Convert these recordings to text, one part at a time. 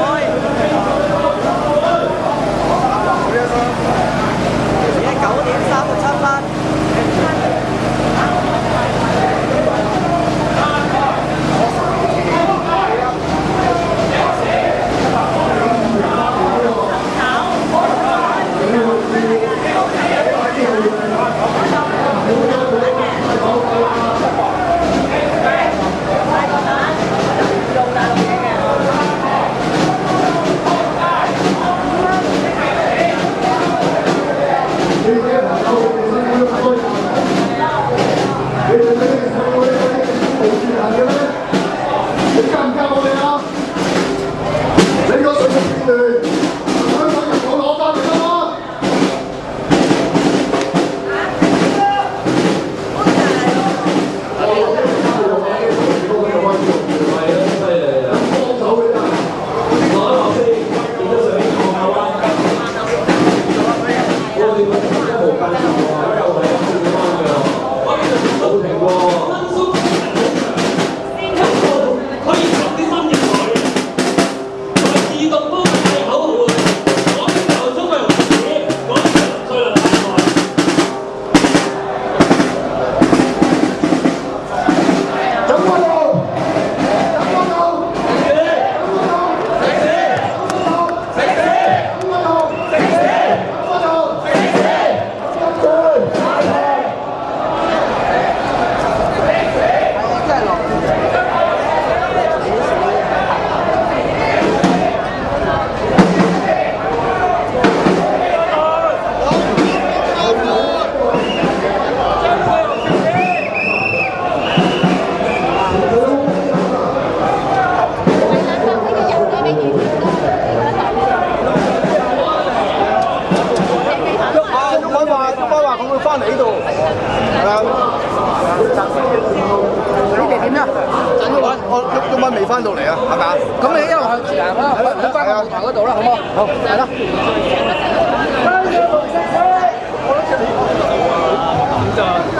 thôi 翻到嚟啊，係咪啊？咁你一路向前啦，去翻路頭嗰度啦，好唔好？好，係咯。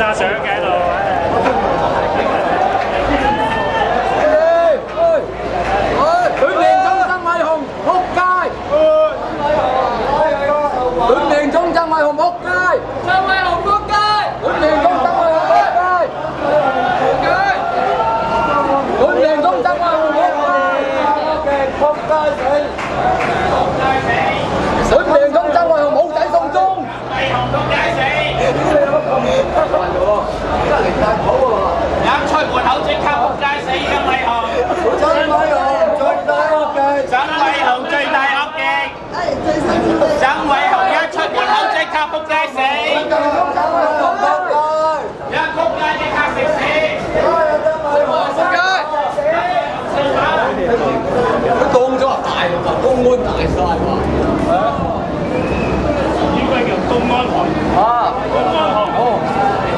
攤架相嘅。高咗啊！大陸就公安大晒喎，係啊，應該叫公安行啊，公安行哦，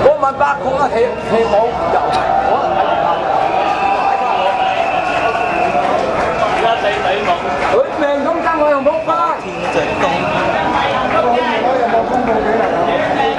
嗰晚八公啊，起起舞就係可能係一地地舞，佢命咁爭我又冇花，天直當，我我又冇公佈俾你。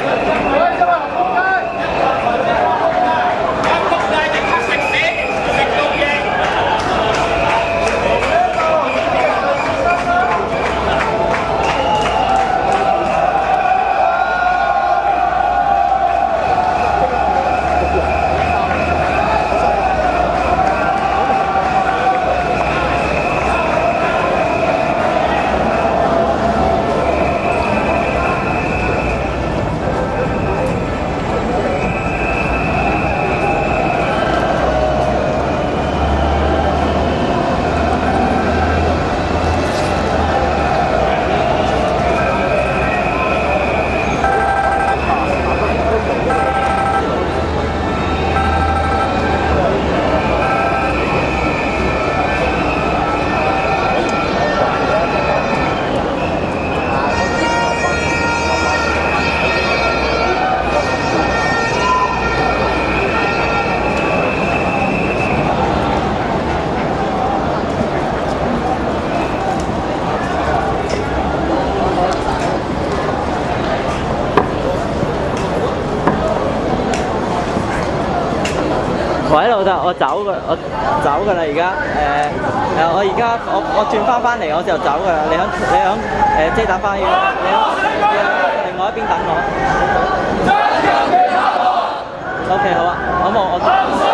喂，老豆，我走噶，我走噶啦，而家，诶，誒，我而家，我我转翻翻嚟，我就走噶啦，你响你響，誒，遮打翻園，你響，另外一边等我。O K，好啊，好冇，我走。